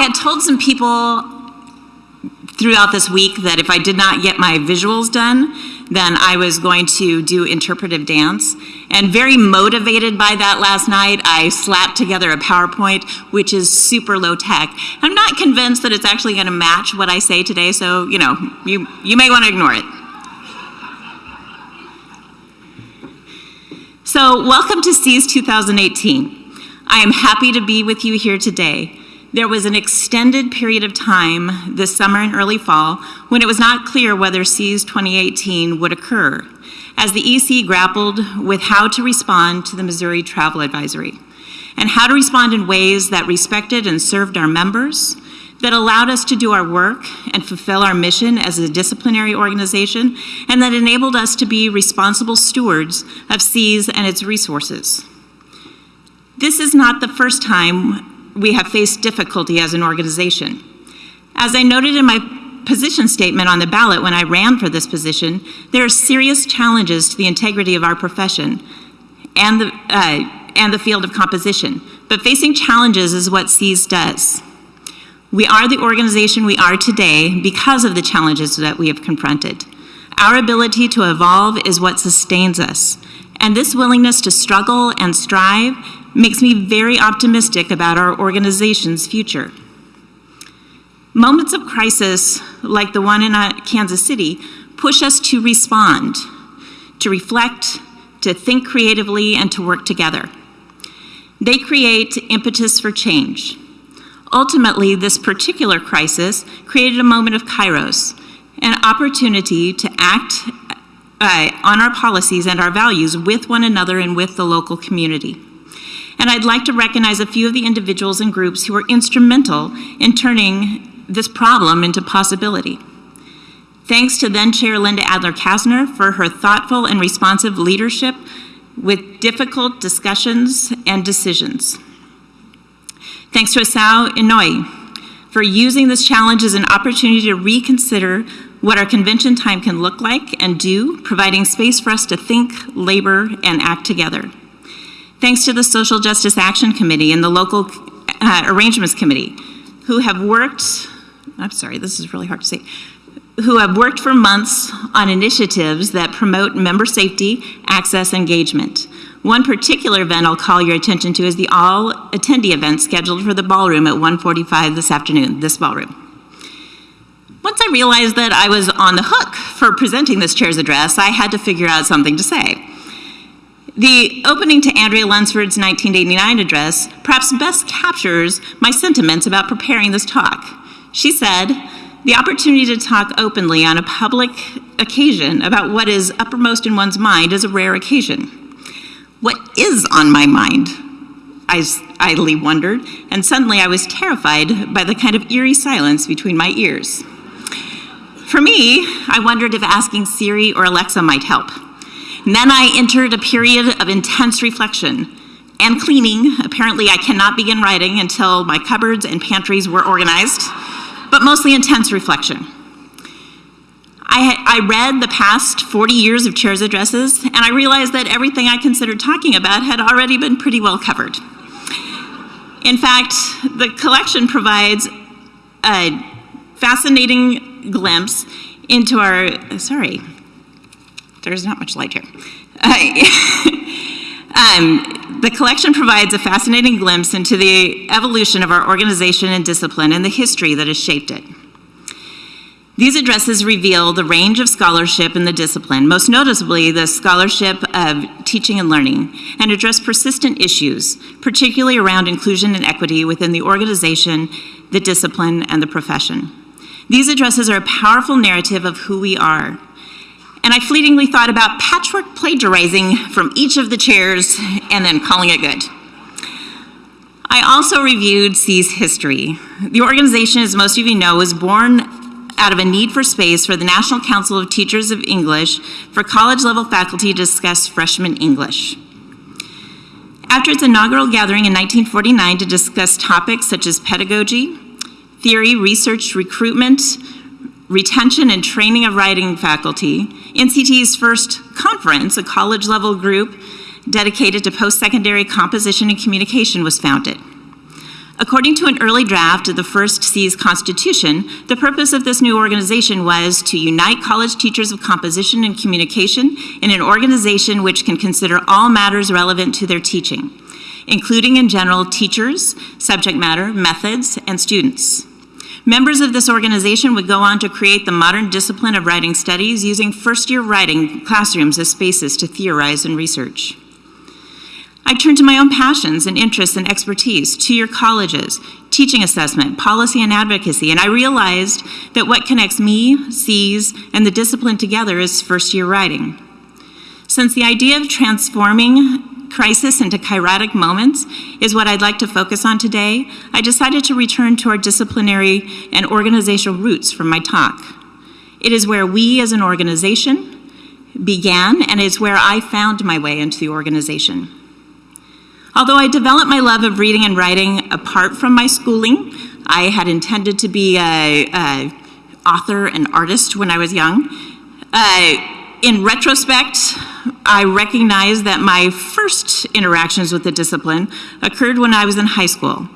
I had told some people throughout this week that if I did not get my visuals done, then I was going to do interpretive dance. And very motivated by that last night, I slapped together a PowerPoint, which is super low tech. I'm not convinced that it's actually going to match what I say today, so, you know, you, you may want to ignore it. So, welcome to SEAS 2018. I am happy to be with you here today. There was an extended period of time this summer and early fall when it was not clear whether SEAS 2018 would occur, as the EC grappled with how to respond to the Missouri Travel Advisory, and how to respond in ways that respected and served our members, that allowed us to do our work and fulfill our mission as a disciplinary organization, and that enabled us to be responsible stewards of SEAS and its resources. This is not the first time we have faced difficulty as an organization. As I noted in my position statement on the ballot when I ran for this position, there are serious challenges to the integrity of our profession and the, uh, and the field of composition. But facing challenges is what SEAS does. We are the organization we are today because of the challenges that we have confronted. Our ability to evolve is what sustains us. And this willingness to struggle and strive makes me very optimistic about our organization's future. Moments of crisis, like the one in uh, Kansas City, push us to respond, to reflect, to think creatively, and to work together. They create impetus for change. Ultimately, this particular crisis created a moment of kairos, an opportunity to act uh, on our policies and our values with one another and with the local community and I'd like to recognize a few of the individuals and groups who were instrumental in turning this problem into possibility. Thanks to then Chair Linda Adler Kassner for her thoughtful and responsive leadership with difficult discussions and decisions. Thanks to Asao Inouye for using this challenge as an opportunity to reconsider what our convention time can look like and do, providing space for us to think, labor, and act together. Thanks to the Social Justice Action Committee and the local uh, arrangements committee who have worked, I'm sorry, this is really hard to say, who have worked for months on initiatives that promote member safety, access, engagement. One particular event I'll call your attention to is the all attendee event scheduled for the ballroom at 1:45 this afternoon, this ballroom. Once I realized that I was on the hook for presenting this chair's address, I had to figure out something to say. The opening to Andrea Lunsford's 1989 address perhaps best captures my sentiments about preparing this talk. She said, the opportunity to talk openly on a public occasion about what is uppermost in one's mind is a rare occasion. What is on my mind? I idly wondered, and suddenly I was terrified by the kind of eerie silence between my ears. For me, I wondered if asking Siri or Alexa might help. And then I entered a period of intense reflection and cleaning. Apparently, I cannot begin writing until my cupboards and pantries were organized, but mostly intense reflection. I, I, read the past 40 years of chair's addresses, and I realized that everything I considered talking about had already been pretty well covered. In fact, the collection provides a fascinating glimpse into our, sorry, there's not much light here. um, the collection provides a fascinating glimpse into the evolution of our organization and discipline and the history that has shaped it. These addresses reveal the range of scholarship in the discipline, most noticeably the scholarship of teaching and learning, and address persistent issues, particularly around inclusion and equity within the organization, the discipline, and the profession. These addresses are a powerful narrative of who we are, and I fleetingly thought about patchwork plagiarizing from each of the chairs and then calling it good. I also reviewed SEA's history. The organization, as most of you know, was born out of a need for space for the National Council of Teachers of English for college-level faculty to discuss freshman English. After its inaugural gathering in 1949 to discuss topics such as pedagogy, theory, research, recruitment, retention and training of writing faculty, NCT's first conference, a college level group dedicated to post-secondary composition and communication was founded. According to an early draft of the first C's Constitution, the purpose of this new organization was to unite college teachers of composition and communication in an organization which can consider all matters relevant to their teaching, including in general teachers, subject matter, methods, and students. Members of this organization would go on to create the modern discipline of writing studies using first-year writing classrooms as spaces to theorize and research. I turned to my own passions and interests and expertise, two-year colleges, teaching assessment, policy and advocacy, and I realized that what connects me, C's, and the discipline together is first-year writing. Since the idea of transforming crisis into kairotic moments is what I'd like to focus on today, I decided to return to our disciplinary and organizational roots from my talk. It is where we as an organization began and is where I found my way into the organization. Although I developed my love of reading and writing apart from my schooling, I had intended to be an author and artist when I was young. Uh, in retrospect, I recognize that my first interactions with the discipline occurred when I was in high school.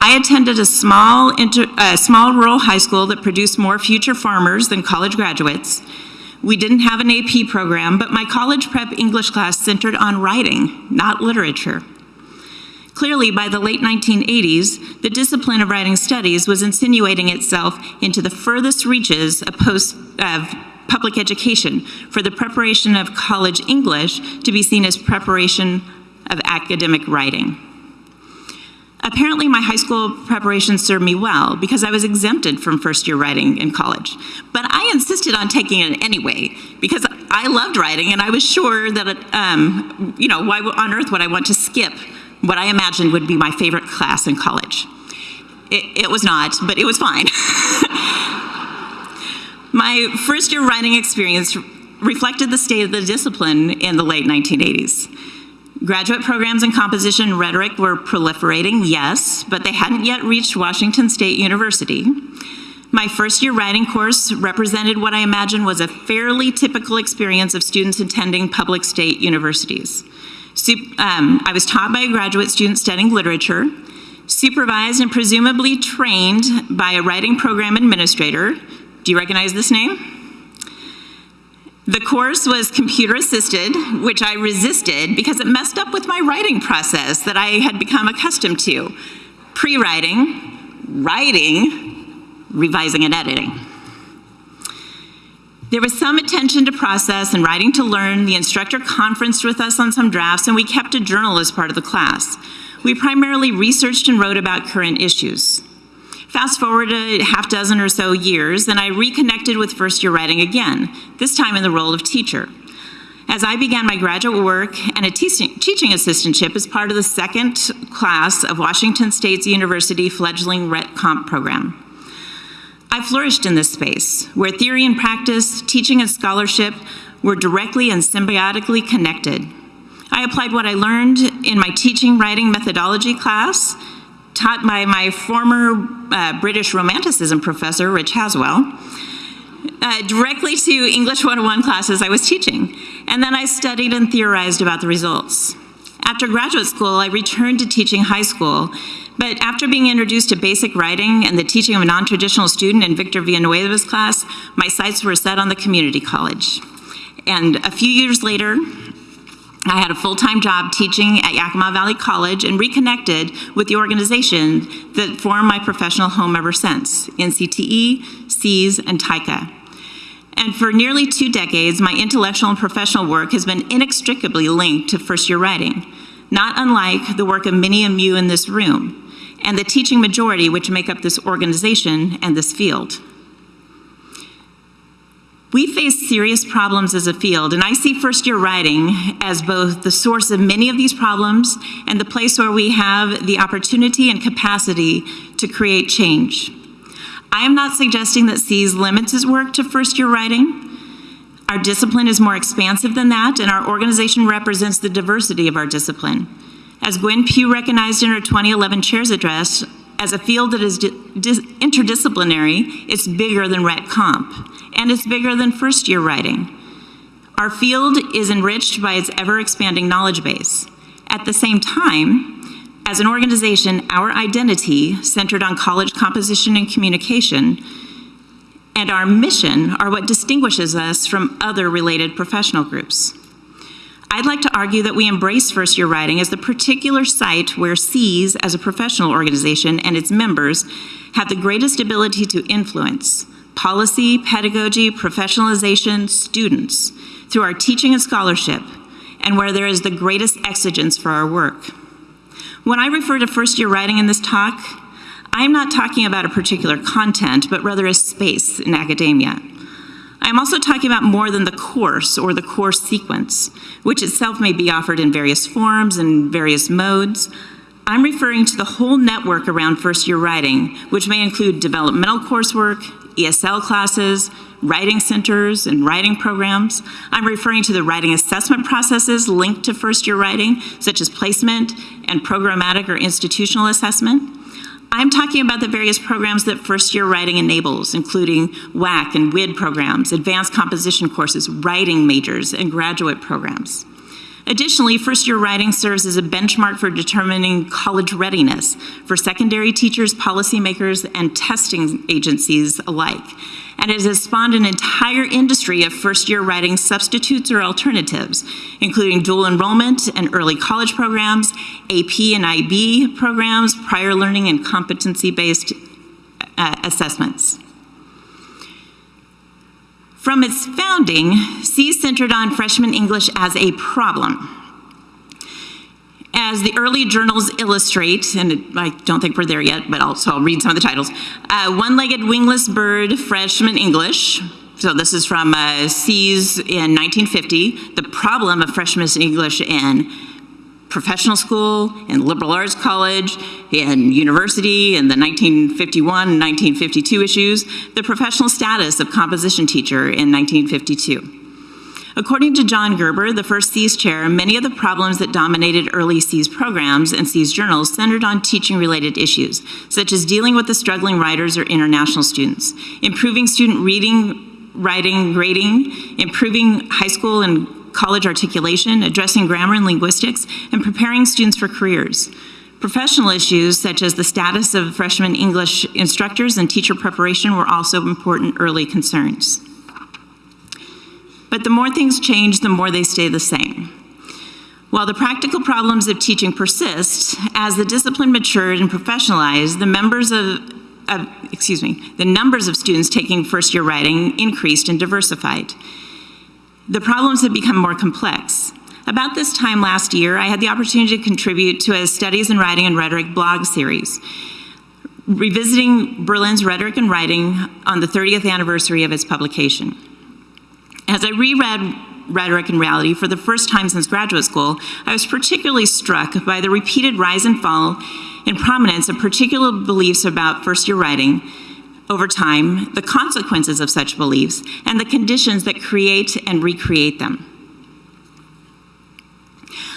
I attended a small, inter, small rural high school that produced more future farmers than college graduates. We didn't have an AP program, but my college prep English class centered on writing, not literature. Clearly, by the late 1980s, the discipline of writing studies was insinuating itself into the furthest reaches of, post, of public education for the preparation of college English to be seen as preparation of academic writing. Apparently, my high school preparation served me well because I was exempted from first year writing in college. But I insisted on taking it anyway because I loved writing and I was sure that, um, you know, why on earth would I want to skip what I imagined would be my favorite class in college. It, it was not, but it was fine. my first year writing experience reflected the state of the discipline in the late 1980s. Graduate programs in composition and rhetoric were proliferating, yes, but they hadn't yet reached Washington State University. My first year writing course represented what I imagine was a fairly typical experience of students attending public state universities. Um, I was taught by a graduate student studying literature, supervised and presumably trained by a writing program administrator. Do you recognize this name? The course was computer assisted, which I resisted because it messed up with my writing process that I had become accustomed to. Pre-writing, writing, revising and editing. There was some attention to process and writing to learn. The instructor conferenced with us on some drafts, and we kept a journal as part of the class. We primarily researched and wrote about current issues. Fast forward a half dozen or so years, and I reconnected with first year writing again, this time in the role of teacher. As I began my graduate work and a teaching, teaching assistantship as part of the second class of Washington State's University fledgling Rhet Comp program. I flourished in this space, where theory and practice, teaching and scholarship were directly and symbiotically connected. I applied what I learned in my teaching writing methodology class, taught by my former uh, British Romanticism professor, Rich Haswell, uh, directly to English 101 classes I was teaching. And then I studied and theorized about the results. After graduate school, I returned to teaching high school but after being introduced to basic writing and the teaching of a non-traditional student in Victor Villanueva's class, my sights were set on the community college. And a few years later, I had a full-time job teaching at Yakima Valley College and reconnected with the organization that formed my professional home ever since, NCTE, C's, and TYCA. And for nearly two decades, my intellectual and professional work has been inextricably linked to first-year writing, not unlike the work of many of you in this room and the teaching majority which make up this organization and this field. We face serious problems as a field, and I see first year writing as both the source of many of these problems and the place where we have the opportunity and capacity to create change. I am not suggesting that C's limits his work to first year writing. Our discipline is more expansive than that, and our organization represents the diversity of our discipline. As Gwen Pough recognized in her 2011 chair's address, as a field that is interdisciplinary, it's bigger than Rhet Comp, and it's bigger than first year writing. Our field is enriched by its ever expanding knowledge base. At the same time, As an organization, our identity, centered on college composition and communication, and our mission are what distinguishes us from other related professional groups. I'd like to argue that we embrace first year writing as the particular site where C's, as a professional organization, and its members have the greatest ability to influence policy, pedagogy, professionalization, students through our teaching and scholarship, and where there is the greatest exigence for our work. When I refer to first year writing in this talk, I am not talking about a particular content, but rather a space in academia. I'm also talking about more than the course or the course sequence, which itself may be offered in various forms and various modes. I'm referring to the whole network around first year writing, which may include developmental coursework, ESL classes, writing centers, and writing programs. I'm referring to the writing assessment processes linked to first year writing, such as placement and programmatic or institutional assessment. I'm talking about the various programs that first year writing enables, including WAC and WID programs, advanced composition courses, writing majors, and graduate programs. Additionally, first year writing serves as a benchmark for determining college readiness for secondary teachers, policymakers, and testing agencies alike. And it has spawned an entire industry of first year writing substitutes or alternatives, including dual enrollment and early college programs, AP and IB programs, prior learning and competency based uh, assessments. From its founding, SEAS centered on freshman English as a problem. As the early journals illustrate, and I don't think we're there yet, but I'll, so I'll read some of the titles. Uh, One-legged wingless bird, freshman English. So this is from uh, SEAS in 1950. The problem of freshman English in professional school, and liberal arts college, and university, in the 1951 and 1952 issues, the professional status of composition teacher in 1952. According to John Gerber, the first SEAS chair, many of the problems that dominated early SEAS programs and SEAS journals centered on teaching-related issues, such as dealing with the struggling writers or international students, improving student reading, writing, grading, improving high school and college articulation, addressing grammar and linguistics, and preparing students for careers. Professional issues such as the status of freshman English instructors and teacher preparation were also important early concerns. But the more things change, the more they stay the same. While the practical problems of teaching persist, as the discipline matured and professionalized, the members of, of excuse me, the numbers of students taking first year writing increased and diversified the problems have become more complex. About this time last year, I had the opportunity to contribute to a Studies in Writing and Rhetoric blog series, revisiting Berlin's rhetoric and writing on the 30th anniversary of its publication. As I reread Rhetoric and Reality for the first time since graduate school, I was particularly struck by the repeated rise and fall in prominence of particular beliefs about first year writing over time, the consequences of such beliefs, and the conditions that create and recreate them.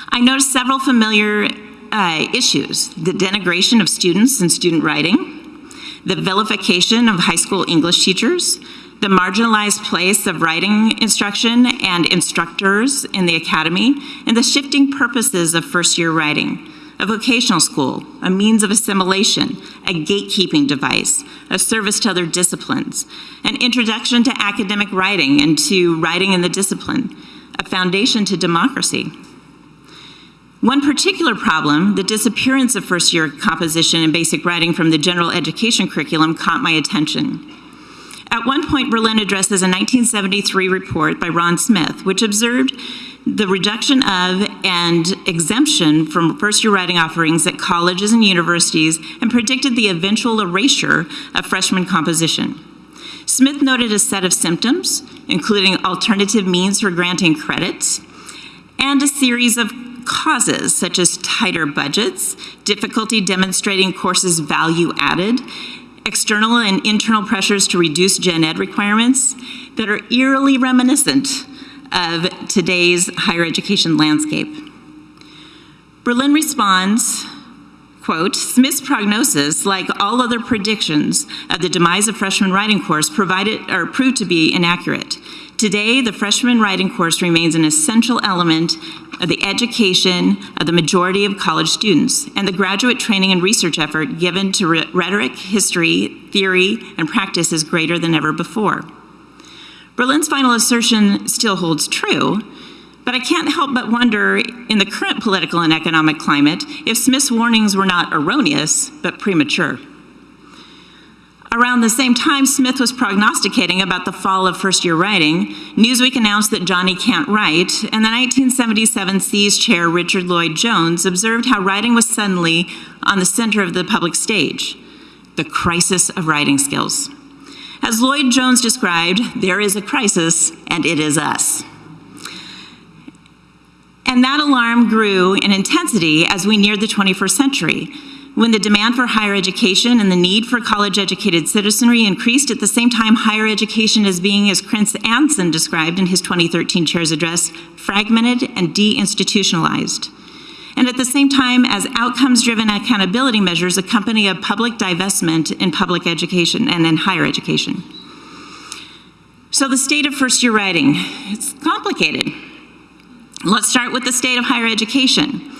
I noticed several familiar uh, issues, the denigration of students and student writing, the vilification of high school English teachers, the marginalized place of writing instruction and instructors in the academy, and the shifting purposes of first year writing a vocational school, a means of assimilation, a gatekeeping device, a service to other disciplines, an introduction to academic writing and to writing in the discipline, a foundation to democracy. One particular problem, the disappearance of first year composition and basic writing from the general education curriculum caught my attention. At one point, Berlin addresses a 1973 report by Ron Smith, which observed the reduction of and exemption from first year writing offerings at colleges and universities and predicted the eventual erasure of freshman composition. Smith noted a set of symptoms, including alternative means for granting credits, and a series of causes such as tighter budgets, difficulty demonstrating courses value added, external and internal pressures to reduce gen ed requirements that are eerily reminiscent of today's higher education landscape. Berlin responds, Quote, Smith's prognosis, like all other predictions of the demise of freshman writing course, provided or proved to be inaccurate. Today, the freshman writing course remains an essential element of the education of the majority of college students, and the graduate training and research effort given to rhetoric, history, theory, and practice is greater than ever before. Berlin's final assertion still holds true, but I can't help but wonder, in the current political and economic climate, if Smith's warnings were not erroneous, but premature. Around the same time Smith was prognosticating about the fall of first-year writing, Newsweek announced that Johnny can't write, and the 1977 SEAS chair Richard Lloyd Jones observed how writing was suddenly on the center of the public stage, the crisis of writing skills. As Lloyd Jones described, there is a crisis, and it is us. And that alarm grew in intensity as we neared the 21st century, when the demand for higher education and the need for college-educated citizenry increased at the same time higher education is being, as Chris Anson described in his 2013 chair's address, fragmented and deinstitutionalized. And at the same time as outcomes-driven accountability measures accompany a public divestment in public education and in higher education. So the state of first-year writing, it's complicated. Let's start with the state of higher education.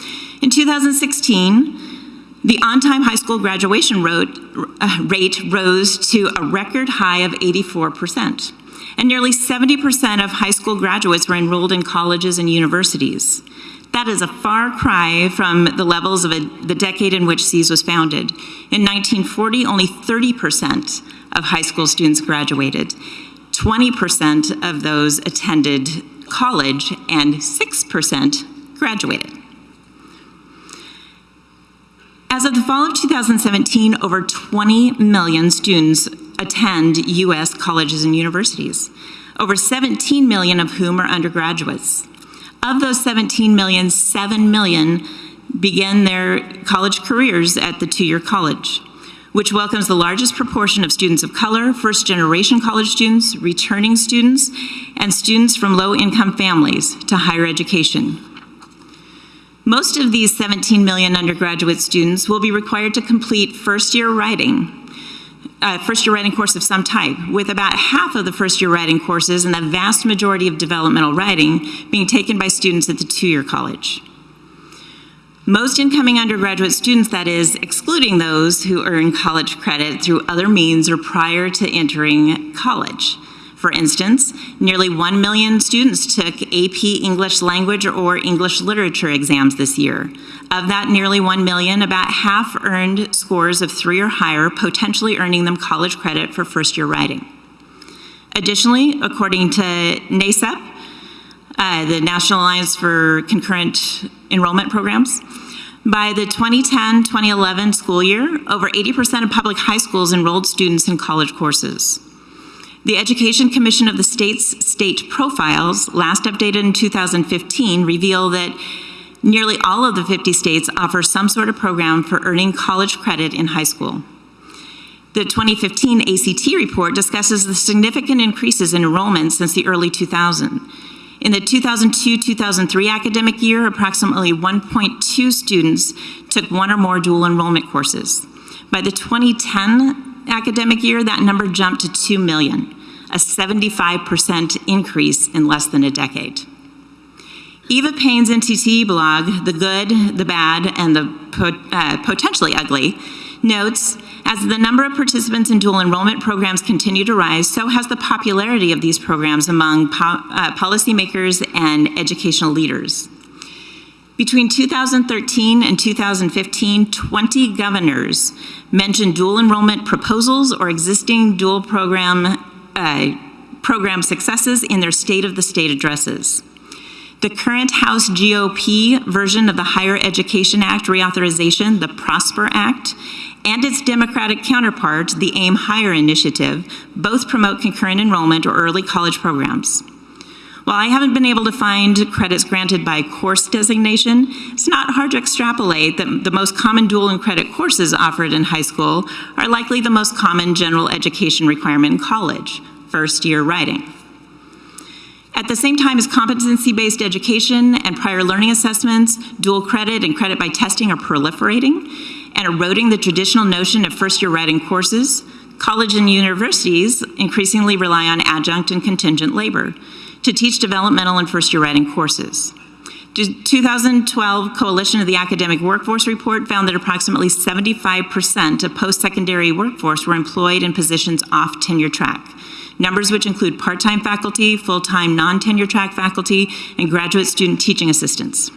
In 2016, the on-time high school graduation uh, rate rose to a record high of 84%. And nearly 70% of high school graduates were enrolled in colleges and universities. That is a far cry from the levels of a, the decade in which SEAS was founded. In 1940, only 30% of high school students graduated. 20% of those attended college and 6% graduated. As of the fall of 2017, over 20 million students attend U.S. colleges and universities, over 17 million of whom are undergraduates. Of those 17 million, 7 million begin their college careers at the two-year college, which welcomes the largest proportion of students of color, first-generation college students, returning students, and students from low-income families to higher education. Most of these 17 million undergraduate students will be required to complete first-year writing, uh, first-year writing course of some type, with about half of the first-year writing courses and the vast majority of developmental writing being taken by students at the two-year college. Most incoming undergraduate students, that is, excluding those who earn college credit through other means or prior to entering college, for instance, nearly 1 million students took AP English language or English literature exams this year. Of that nearly 1 million, about half earned scores of three or higher, potentially earning them college credit for first year writing. Additionally, according to NACEP, uh, the National Alliance for Concurrent Enrollment Programs, by the 2010-2011 school year, over 80% of public high schools enrolled students in college courses. The Education Commission of the state's state profiles, last updated in 2015, reveal that nearly all of the 50 states offer some sort of program for earning college credit in high school. The 2015 ACT report discusses the significant increases in enrollment since the early 2000s. In the 2002-2003 academic year, approximately 1.2 students took one or more dual enrollment courses. By the 2010 academic year, that number jumped to 2 million, a 75% increase in less than a decade. Eva Payne's NTT blog, The Good, the Bad, and the uh, Potentially Ugly, notes, as the number of participants in dual enrollment programs continue to rise, so has the popularity of these programs among po uh, policymakers and educational leaders. Between 2013 and 2015, 20 governors mentioned dual enrollment proposals or existing dual program, uh, program successes in their State of the State addresses. The current House GOP version of the Higher Education Act reauthorization, the PROSPER Act, and its Democratic counterpart, the AIM Higher Initiative, both promote concurrent enrollment or early college programs. While I haven't been able to find credits granted by course designation, it's not hard to extrapolate that the most common dual and credit courses offered in high school are likely the most common general education requirement in college, first year writing. At the same time as competency-based education and prior learning assessments, dual credit and credit by testing are proliferating, and eroding the traditional notion of first-year writing courses, college and universities increasingly rely on adjunct and contingent labor to teach developmental and first-year writing courses. The 2012 Coalition of the Academic Workforce report found that approximately 75% of post-secondary workforce were employed in positions off tenure track, numbers which include part-time faculty, full-time non-tenure track faculty, and graduate student teaching assistants.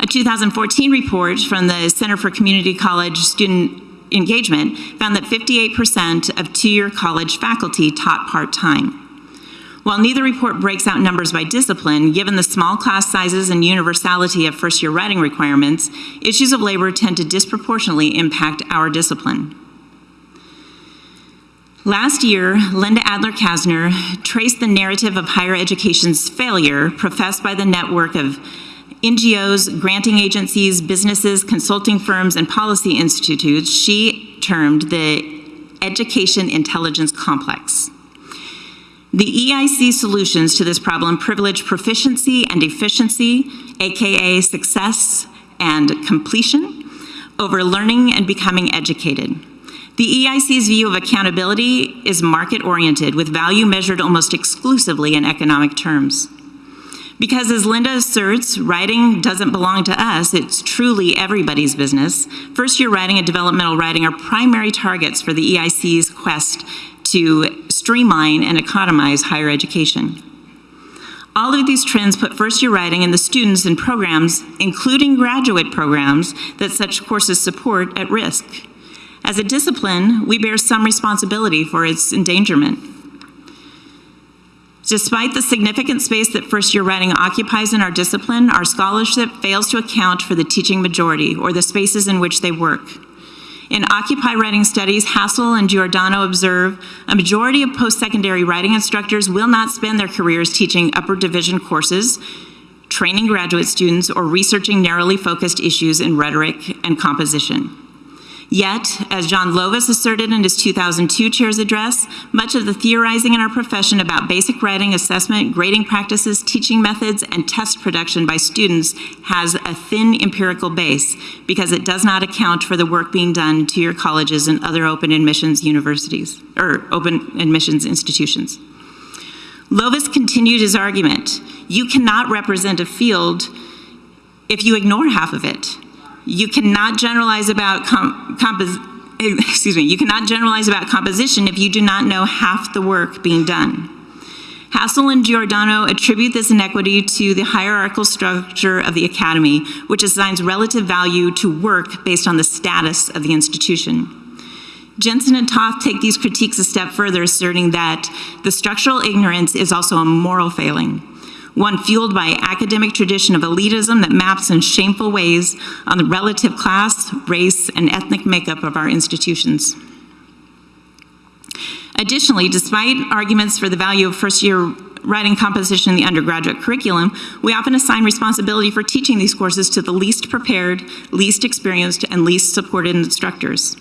A 2014 report from the Center for Community College Student Engagement found that 58% of two-year college faculty taught part-time. While neither report breaks out numbers by discipline, given the small class sizes and universality of first-year writing requirements, issues of labor tend to disproportionately impact our discipline. Last year, Linda Adler Kassner traced the narrative of higher education's failure professed by the network of NGOs, granting agencies, businesses, consulting firms, and policy institutes she termed the education intelligence complex. The EIC solutions to this problem privilege proficiency and efficiency, AKA success and completion, over learning and becoming educated. The EIC's view of accountability is market-oriented with value measured almost exclusively in economic terms. Because as Linda asserts, writing doesn't belong to us, it's truly everybody's business. First year writing and developmental writing are primary targets for the EIC's quest to streamline and economize higher education. All of these trends put first year writing and the students and programs, including graduate programs that such courses support, at risk. As a discipline, we bear some responsibility for its endangerment. Despite the significant space that first year writing occupies in our discipline, our scholarship fails to account for the teaching majority or the spaces in which they work. In Occupy Writing Studies, Hassel and Giordano observe a majority of post-secondary writing instructors will not spend their careers teaching upper division courses, training graduate students, or researching narrowly focused issues in rhetoric and composition. Yet, as John Lovas asserted in his 2002 chair's address, much of the theorizing in our profession about basic writing, assessment, grading practices, teaching methods, and test production by students has a thin empirical base because it does not account for the work being done to your colleges and other open admissions universities, or open admissions institutions. Lovas continued his argument. You cannot represent a field if you ignore half of it. You cannot generalize about com excuse me, you cannot generalize about composition if you do not know half the work being done. Hassel and Giordano attribute this inequity to the hierarchical structure of the academy, which assigns relative value to work based on the status of the institution. Jensen and Toth take these critiques a step further, asserting that the structural ignorance is also a moral failing one fueled by academic tradition of elitism that maps in shameful ways on the relative class, race, and ethnic makeup of our institutions. Additionally, despite arguments for the value of first-year writing composition in the undergraduate curriculum, we often assign responsibility for teaching these courses to the least prepared, least experienced, and least supported instructors.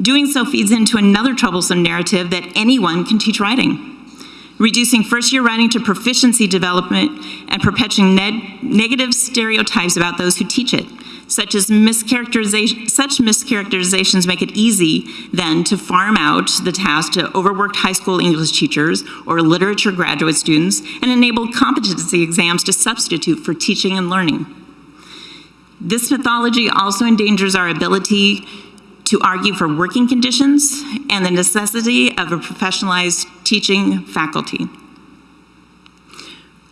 Doing so feeds into another troublesome narrative that anyone can teach writing reducing first-year writing to proficiency development, and perpetuating ne negative stereotypes about those who teach it, such as mischaracterization, such mischaracterizations make it easy then to farm out the task to overworked high school English teachers or literature graduate students and enable competency exams to substitute for teaching and learning. This mythology also endangers our ability to argue for working conditions and the necessity of a professionalized teaching faculty.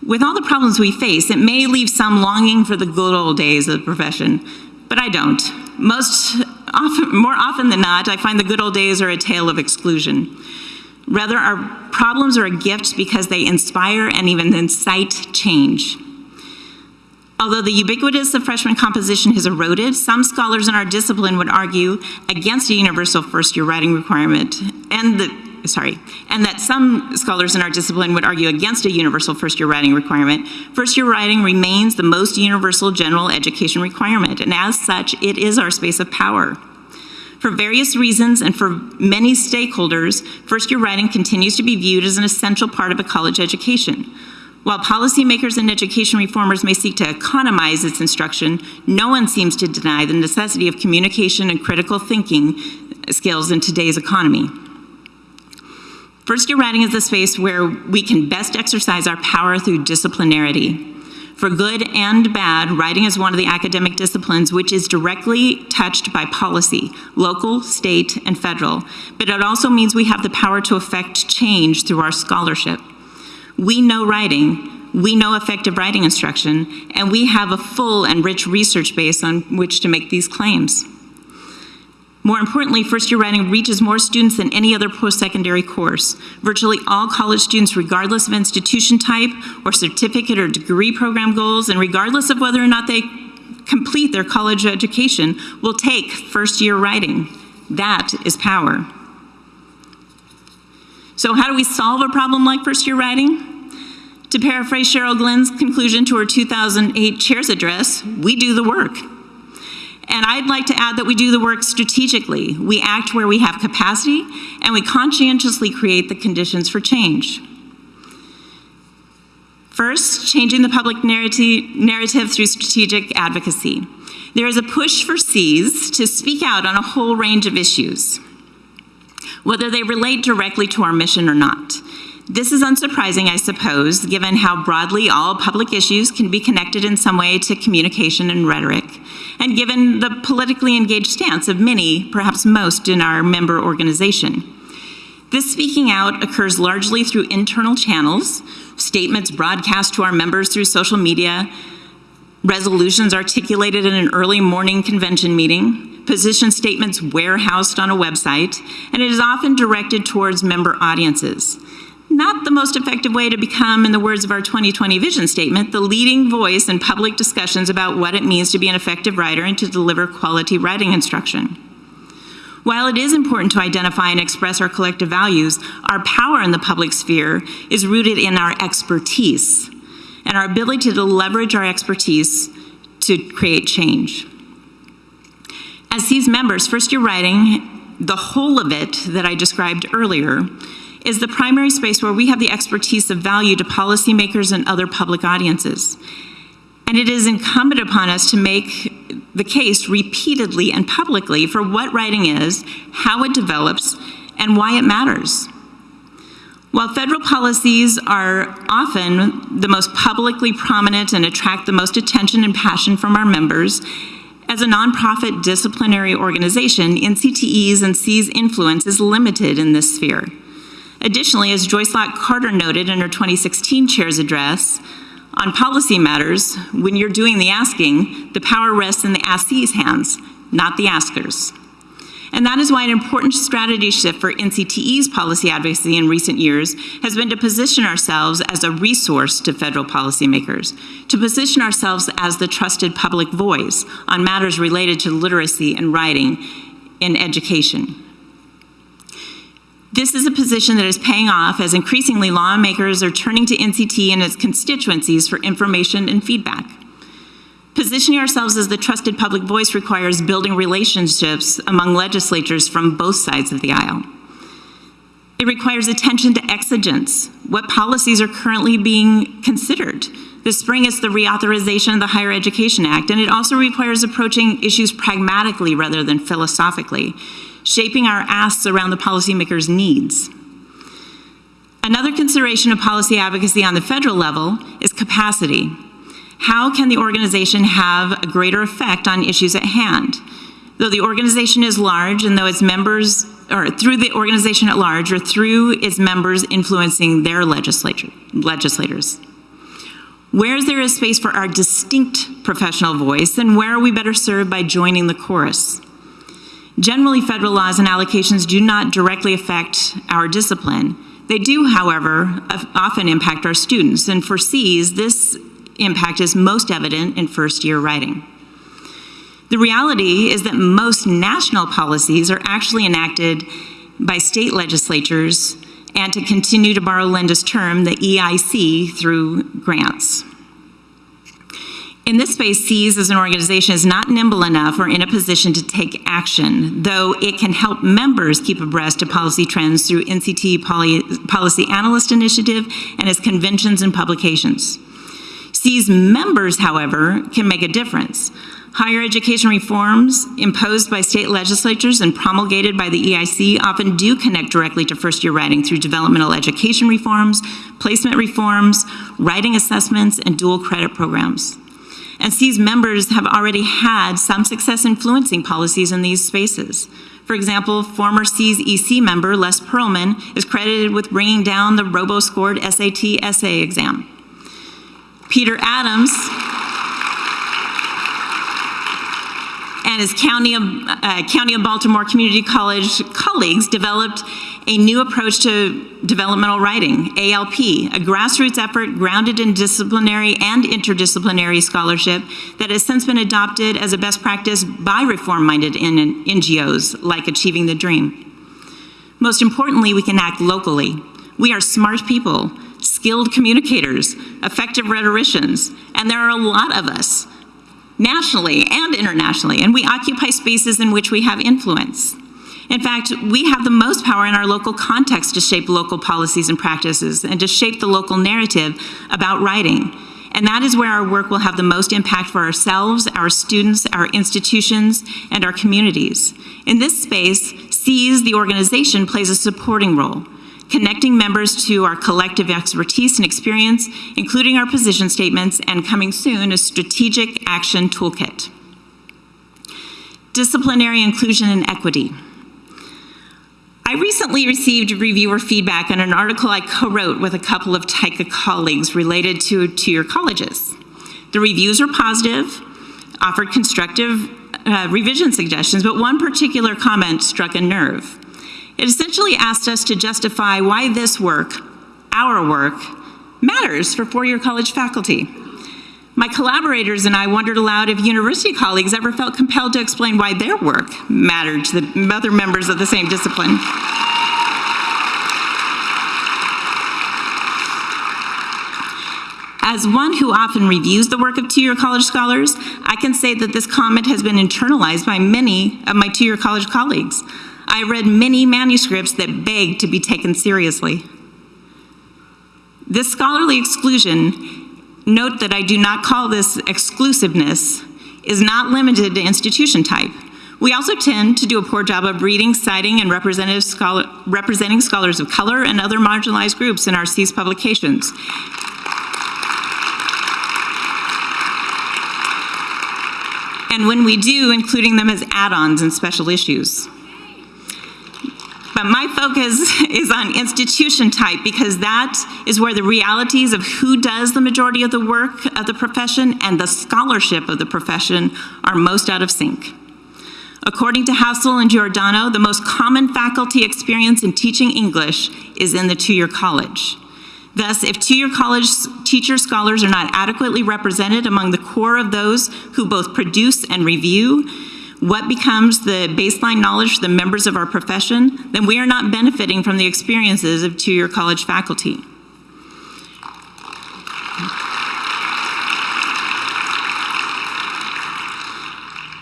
With all the problems we face, it may leave some longing for the good old days of the profession, but I don't. Most often, more often than not, I find the good old days are a tale of exclusion. Rather, our problems are a gift because they inspire and even incite change. Although the ubiquitous of freshman composition has eroded, some scholars in our discipline would argue against a universal first-year writing requirement, and the, sorry, and that some scholars in our discipline would argue against a universal first-year writing requirement. First-year writing remains the most universal general education requirement, and as such, it is our space of power. For various reasons and for many stakeholders, first-year writing continues to be viewed as an essential part of a college education. While policymakers and education reformers may seek to economize its instruction, no one seems to deny the necessity of communication and critical thinking skills in today's economy. First year writing is the space where we can best exercise our power through disciplinarity. For good and bad, writing is one of the academic disciplines which is directly touched by policy, local, state, and federal, but it also means we have the power to affect change through our scholarship. We know writing, we know effective writing instruction, and we have a full and rich research base on which to make these claims. More importantly, first year writing reaches more students than any other post-secondary course. Virtually all college students, regardless of institution type or certificate or degree program goals, and regardless of whether or not they complete their college education, will take first year writing. That is power. So how do we solve a problem like first year writing? To paraphrase Cheryl Glenn's conclusion to her 2008 chair's address, we do the work. And I'd like to add that we do the work strategically. We act where we have capacity, and we conscientiously create the conditions for change. First, changing the public narrative through strategic advocacy. There is a push for Cs to speak out on a whole range of issues, whether they relate directly to our mission or not. This is unsurprising, I suppose, given how broadly all public issues can be connected in some way to communication and rhetoric, and given the politically engaged stance of many, perhaps most, in our member organization. This speaking out occurs largely through internal channels, statements broadcast to our members through social media, resolutions articulated in an early morning convention meeting, position statements warehoused on a website, and it is often directed towards member audiences not the most effective way to become, in the words of our 2020 vision statement, the leading voice in public discussions about what it means to be an effective writer and to deliver quality writing instruction. While it is important to identify and express our collective values, our power in the public sphere is rooted in our expertise and our ability to leverage our expertise to create change. As these members, first year writing, the whole of it that I described earlier, is the primary space where we have the expertise of value to policymakers and other public audiences. And it is incumbent upon us to make the case repeatedly and publicly for what writing is, how it develops, and why it matters. While federal policies are often the most publicly prominent and attract the most attention and passion from our members, as a nonprofit disciplinary organization, NCTE's and C's influence is limited in this sphere. Additionally, as Joyce Locke Carter noted in her 2016 chair's address, on policy matters, when you're doing the asking, the power rests in the askee's hands, not the askers. And that is why an important strategy shift for NCTE's policy advocacy in recent years has been to position ourselves as a resource to federal policymakers, to position ourselves as the trusted public voice on matters related to literacy and writing in education. This is a position that is paying off as increasingly lawmakers are turning to NCT and its constituencies for information and feedback. Positioning ourselves as the trusted public voice requires building relationships among legislatures from both sides of the aisle. It requires attention to exigence, what policies are currently being considered. This spring it's the reauthorization of the Higher Education Act, and it also requires approaching issues pragmatically rather than philosophically, shaping our asks around the policymaker's needs. Another consideration of policy advocacy on the federal level is capacity. How can the organization have a greater effect on issues at hand? Though the organization is large and though its members, or through the organization at large, or through its members influencing their legislators. Where is there a space for our distinct professional voice, and where are we better served by joining the chorus? Generally, federal laws and allocations do not directly affect our discipline. They do, however, often impact our students, and for Cs, this impact is most evident in first year writing. The reality is that most national policies are actually enacted by state legislatures and to continue to borrow Linda's term, the EIC through grants. In this space, SEAS as an organization is not nimble enough or in a position to take action, though it can help members keep abreast of policy trends through NCT Poly Policy Analyst Initiative and its conventions and publications. SEAS members, however, can make a difference. Higher education reforms imposed by state legislatures and promulgated by the EIC often do connect directly to first year writing through developmental education reforms, placement reforms, writing assessments, and dual credit programs and SEAS members have already had some success influencing policies in these spaces. For example, former SEAS EC member Les Perelman is credited with bringing down the robo-scored SAT essay exam. Peter Adams and his County of, uh, County of Baltimore Community College colleagues developed a new approach to developmental writing, ALP, a grassroots effort grounded in disciplinary and interdisciplinary scholarship that has since been adopted as a best practice by reform-minded NGOs like Achieving the Dream. Most importantly, we can act locally. We are smart people, skilled communicators, effective rhetoricians, and there are a lot of us, nationally and internationally, and we occupy spaces in which we have influence. In fact, we have the most power in our local context to shape local policies and practices and to shape the local narrative about writing. And that is where our work will have the most impact for ourselves, our students, our institutions, and our communities. In this space, Cs, the organization, plays a supporting role, connecting members to our collective expertise and experience, including our position statements, and coming soon, a strategic action toolkit. Disciplinary inclusion and equity. I recently received reviewer feedback on an article I co-wrote with a couple of TYCA colleagues related to two-year colleges. The reviews were positive, offered constructive uh, revision suggestions, but one particular comment struck a nerve. It essentially asked us to justify why this work, our work, matters for four-year college faculty. My collaborators and I wondered aloud if university colleagues ever felt compelled to explain why their work mattered to the other members of the same discipline. As one who often reviews the work of two-year college scholars, I can say that this comment has been internalized by many of my two-year college colleagues. I read many manuscripts that begged to be taken seriously. This scholarly exclusion Note that I do not call this exclusiveness, is not limited to institution type. We also tend to do a poor job of reading, citing, and scholar, representing scholars of color and other marginalized groups in our Cs publications. And when we do, including them as add-ons and special issues. But my focus is on institution type because that is where the realities of who does the majority of the work of the profession and the scholarship of the profession are most out of sync. According to Hassel and Giordano, the most common faculty experience in teaching English is in the two-year college. Thus, if two-year college teacher scholars are not adequately represented among the core of those who both produce and review, what becomes the baseline knowledge for the members of our profession, then we are not benefiting from the experiences of two-year college faculty.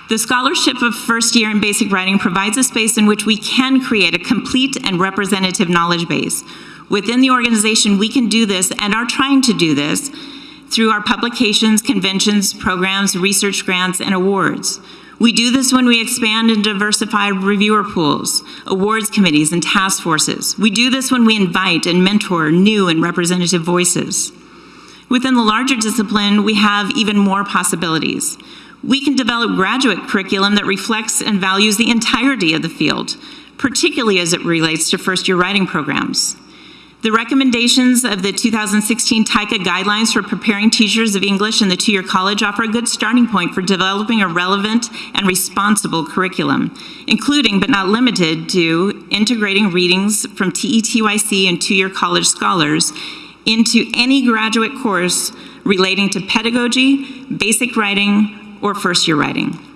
The scholarship of first year in basic writing provides a space in which we can create a complete and representative knowledge base. Within the organization, we can do this and are trying to do this through our publications, conventions, programs, research grants, and awards. We do this when we expand and diversify reviewer pools, awards committees, and task forces. We do this when we invite and mentor new and representative voices. Within the larger discipline, we have even more possibilities. We can develop graduate curriculum that reflects and values the entirety of the field, particularly as it relates to first-year writing programs. The recommendations of the 2016 TYCA guidelines for preparing teachers of English in the two-year college offer a good starting point for developing a relevant and responsible curriculum, including but not limited to integrating readings from TETYC and two-year college scholars into any graduate course relating to pedagogy, basic writing, or first-year writing.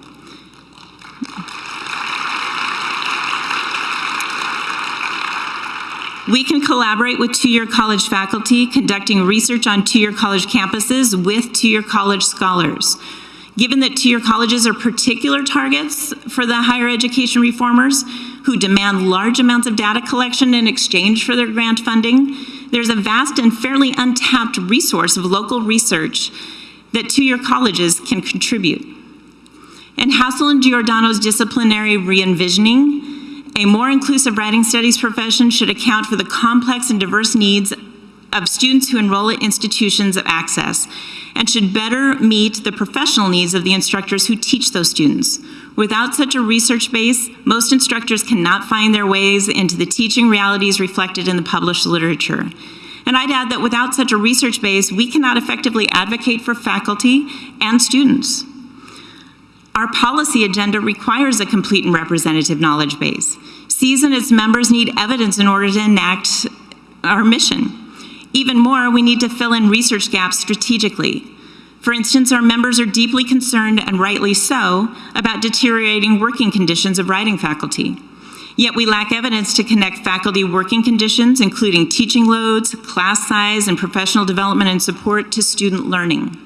We can collaborate with two-year college faculty conducting research on two-year college campuses with two-year college scholars. Given that two-year colleges are particular targets for the higher education reformers who demand large amounts of data collection in exchange for their grant funding, there's a vast and fairly untapped resource of local research that two-year colleges can contribute. In Hassel and Giordano's disciplinary re-envisioning, a more inclusive writing studies profession should account for the complex and diverse needs of students who enroll at institutions of access and should better meet the professional needs of the instructors who teach those students. Without such a research base, most instructors cannot find their ways into the teaching realities reflected in the published literature. And I'd add that without such a research base, we cannot effectively advocate for faculty and students. Our policy agenda requires a complete and representative knowledge base. Cs and its members need evidence in order to enact our mission. Even more, we need to fill in research gaps strategically. For instance, our members are deeply concerned, and rightly so, about deteriorating working conditions of writing faculty. Yet we lack evidence to connect faculty working conditions, including teaching loads, class size, and professional development and support to student learning.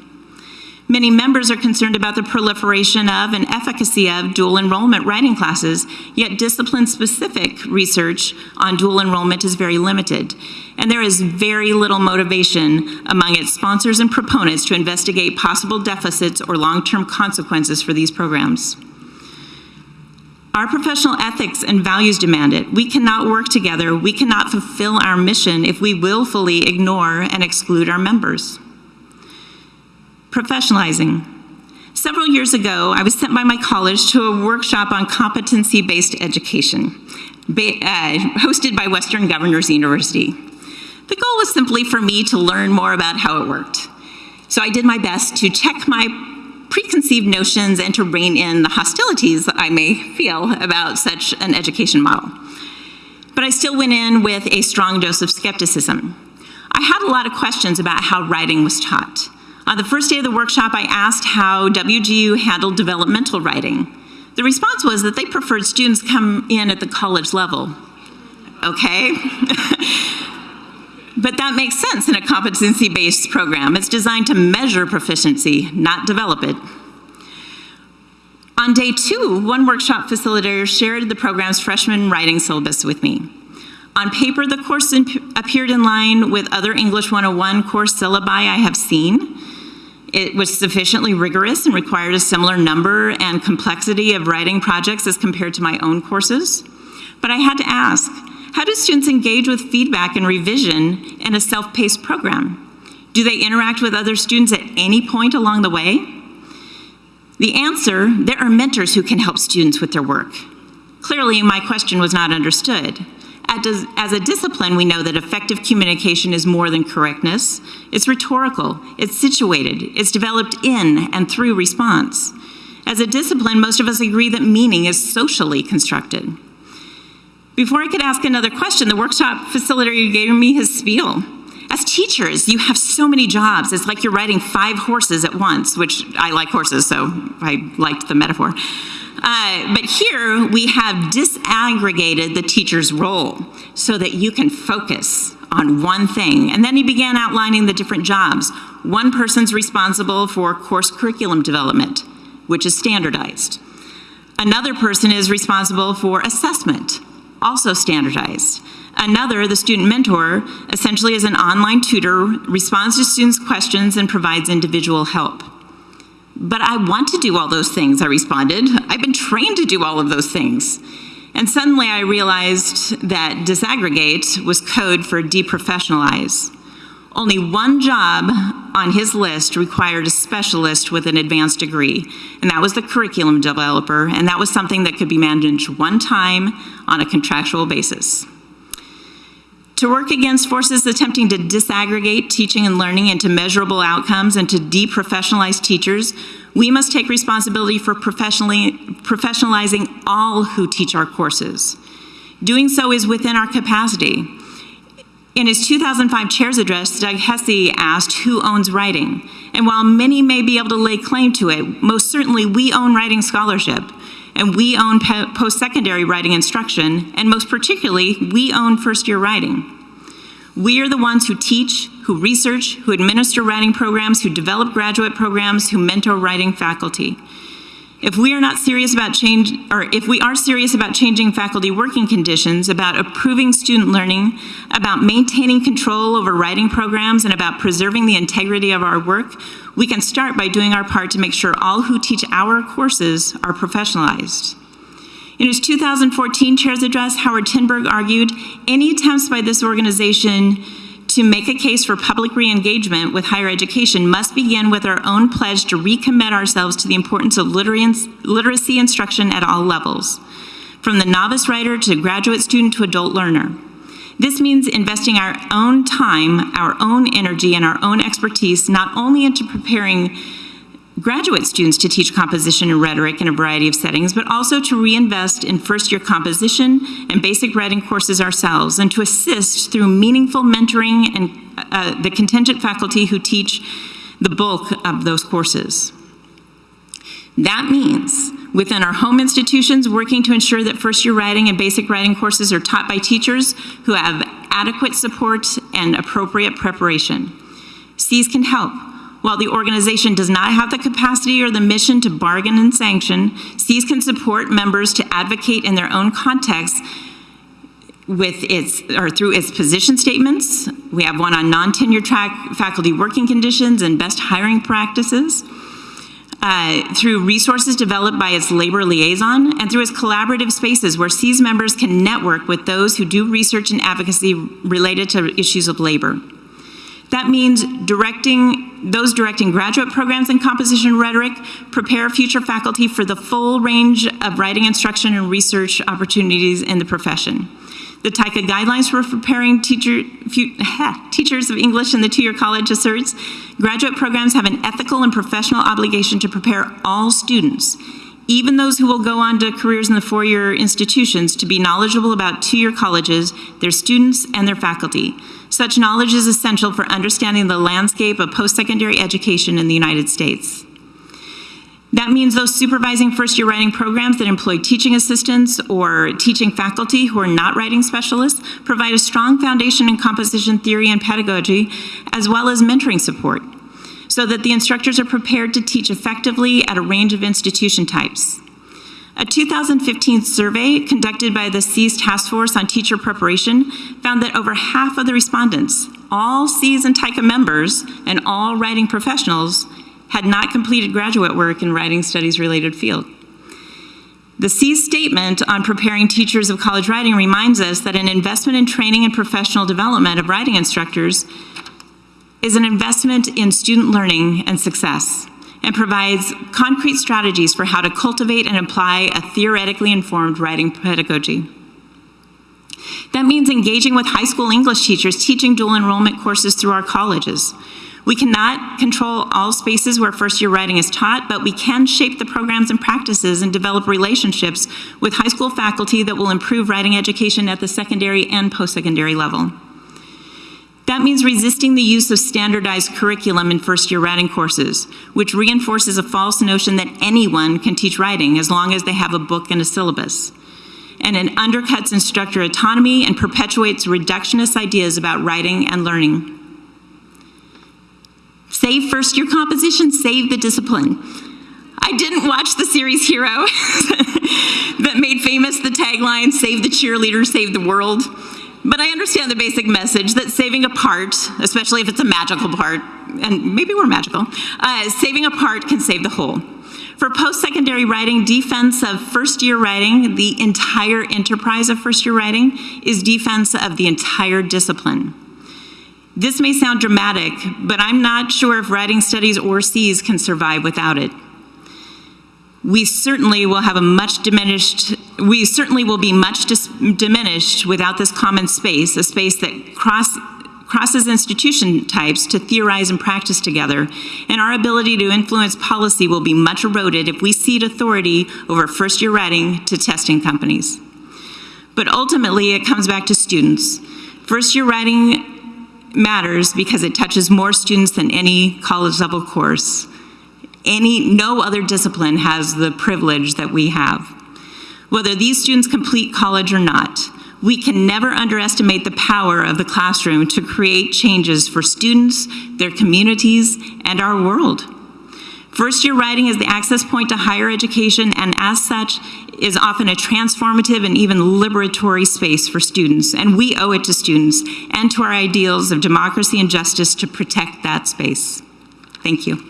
Many members are concerned about the proliferation of and efficacy of dual enrollment writing classes, yet discipline-specific research on dual enrollment is very limited. And there is very little motivation among its sponsors and proponents to investigate possible deficits or long-term consequences for these programs. Our professional ethics and values demand it. We cannot work together, we cannot fulfill our mission if we willfully ignore and exclude our members. Professionalizing. Several years ago, I was sent by my college to a workshop on competency-based education, uh, hosted by Western Governors University. The goal was simply for me to learn more about how it worked. So I did my best to check my preconceived notions and to rein in the hostilities that I may feel about such an education model. But I still went in with a strong dose of skepticism. I had a lot of questions about how writing was taught. On the first day of the workshop, I asked how WGU handled developmental writing. The response was that they preferred students come in at the college level. Okay? but that makes sense in a competency-based program. It's designed to measure proficiency, not develop it. On day two, one workshop facilitator shared the program's freshman writing syllabus with me. On paper, the course appeared in line with other English 101 course syllabi I have seen, it was sufficiently rigorous and required a similar number and complexity of writing projects as compared to my own courses. But I had to ask, how do students engage with feedback and revision in a self-paced program? Do they interact with other students at any point along the way? The answer, there are mentors who can help students with their work. Clearly, my question was not understood. As a discipline, we know that effective communication is more than correctness. It's rhetorical, it's situated, it's developed in and through response. As a discipline, most of us agree that meaning is socially constructed. Before I could ask another question, the workshop facilitator gave me his spiel. As teachers, you have so many jobs. It's like you're riding five horses at once, which I like horses, so I liked the metaphor. Uh, but here we have disaggregated the teacher's role so that you can focus on one thing. And then he began outlining the different jobs. One person's responsible for course curriculum development, which is standardized. Another person is responsible for assessment, also standardized. Another, the student mentor, essentially is an online tutor, responds to students' questions and provides individual help. But I want to do all those things, I responded. I've been trained to do all of those things. And suddenly I realized that disaggregate was code for deprofessionalize. Only one job on his list required a specialist with an advanced degree, and that was the curriculum developer, and that was something that could be managed one time on a contractual basis. To work against forces attempting to disaggregate teaching and learning into measurable outcomes and to deprofessionalize teachers, we must take responsibility for professionalizing all who teach our courses. Doing so is within our capacity. In his 2005 chair's address, Doug Hesse asked who owns writing. And while many may be able to lay claim to it, most certainly we own writing scholarship. And we own post-secondary writing instruction, and most particularly, we own first-year writing. We are the ones who teach, who research, who administer writing programs, who develop graduate programs, who mentor writing faculty. If we are not serious about change, or if we are serious about changing faculty working conditions, about improving student learning, about maintaining control over writing programs, and about preserving the integrity of our work, we can start by doing our part to make sure all who teach our courses are professionalized. In his 2014 chair's address, Howard Tinberg argued any attempts by this organization to make a case for public re-engagement with higher education must begin with our own pledge to recommit ourselves to the importance of literacy instruction at all levels, from the novice writer to graduate student to adult learner. This means investing our own time, our own energy, and our own expertise not only into preparing graduate students to teach composition and rhetoric in a variety of settings, but also to reinvest in first-year composition and basic writing courses ourselves, and to assist through meaningful mentoring and uh, the contingent faculty who teach the bulk of those courses. That means within our home institutions working to ensure that first-year writing and basic writing courses are taught by teachers who have adequate support and appropriate preparation. Cs can help while the organization does not have the capacity or the mission to bargain and sanction, Cs can support members to advocate in their own context with its, or through its position statements. We have one on non-tenure track faculty working conditions and best hiring practices. Uh, through resources developed by its labor liaison and through its collaborative spaces where Cs members can network with those who do research and advocacy related to issues of labor. That means directing, those directing graduate programs in composition rhetoric prepare future faculty for the full range of writing instruction and research opportunities in the profession. The TYCA guidelines for preparing teacher, few, eh, teachers of English in the two-year college asserts, graduate programs have an ethical and professional obligation to prepare all students, even those who will go on to careers in the four-year institutions, to be knowledgeable about two-year colleges, their students, and their faculty. Such knowledge is essential for understanding the landscape of post-secondary education in the United States. That means those supervising first-year writing programs that employ teaching assistants or teaching faculty who are not writing specialists provide a strong foundation in composition theory and pedagogy, as well as mentoring support, so that the instructors are prepared to teach effectively at a range of institution types. A 2015 survey conducted by the Cs Task Force on Teacher Preparation found that over half of the respondents, all Cs and TYCA members, and all writing professionals, had not completed graduate work in writing studies related field. The Cs statement on preparing teachers of college writing reminds us that an investment in training and professional development of writing instructors is an investment in student learning and success and provides concrete strategies for how to cultivate and apply a theoretically informed writing pedagogy. That means engaging with high school English teachers teaching dual enrollment courses through our colleges. We cannot control all spaces where first year writing is taught, but we can shape the programs and practices and develop relationships with high school faculty that will improve writing education at the secondary and post-secondary level. That means resisting the use of standardized curriculum in first year writing courses, which reinforces a false notion that anyone can teach writing as long as they have a book and a syllabus. And it undercuts instructor autonomy and perpetuates reductionist ideas about writing and learning. Save first year composition, save the discipline. I didn't watch the series Hero that made famous the tagline, save the cheerleader, save the world. But I understand the basic message that saving a part, especially if it's a magical part, and maybe we're magical, uh, saving a part can save the whole. For post-secondary writing, defense of first-year writing, the entire enterprise of first-year writing, is defense of the entire discipline. This may sound dramatic, but I'm not sure if writing studies or Cs can survive without it we certainly will have a much diminished, we certainly will be much diminished without this common space, a space that cross, crosses institution types to theorize and practice together, and our ability to influence policy will be much eroded if we cede authority over first-year writing to testing companies. But ultimately, it comes back to students. First-year writing matters because it touches more students than any college-level course any, no other discipline has the privilege that we have. whether these students complete college or not. We can never underestimate the power of the classroom to create changes for students, their communities, and our world. First-year writing is the access point to higher education and as such is often a transformative and even liberatory space for students, and we owe it to students and to our ideals of democracy and justice to protect that space. Thank you.